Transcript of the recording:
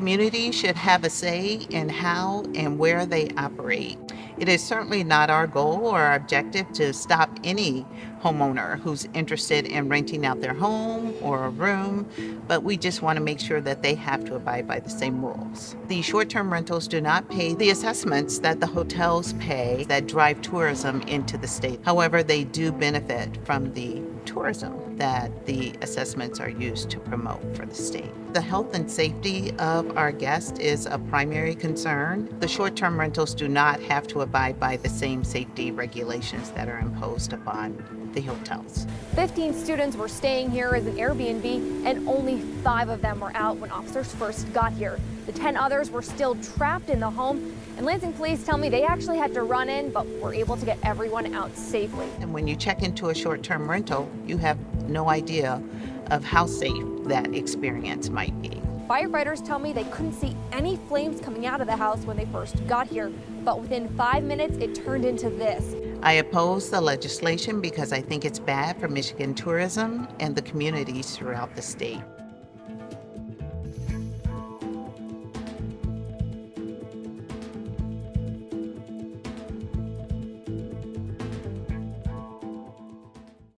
community should have a say in how and where they operate. It is certainly not our goal or our objective to stop any homeowner who's interested in renting out their home or a room, but we just want to make sure that they have to abide by the same rules. The short-term rentals do not pay the assessments that the hotels pay that drive tourism into the state. However, they do benefit from the tourism that the assessments are used to promote for the state. The health and safety of our guests is a primary concern. The short-term rentals do not have to abide by the same safety regulations that are imposed upon the hotels. 15 students were staying here as an Airbnb and only five of them were out when officers first got here. The 10 others were still trapped in the home and Lansing police tell me they actually had to run in but were able to get everyone out safely. And when you check into a short-term rental, you have no idea of how safe that experience might be. Firefighters tell me they couldn't see any flames coming out of the house when they first got here, but within five minutes it turned into this. I oppose the legislation because I think it's bad for Michigan tourism and the communities throughout the state.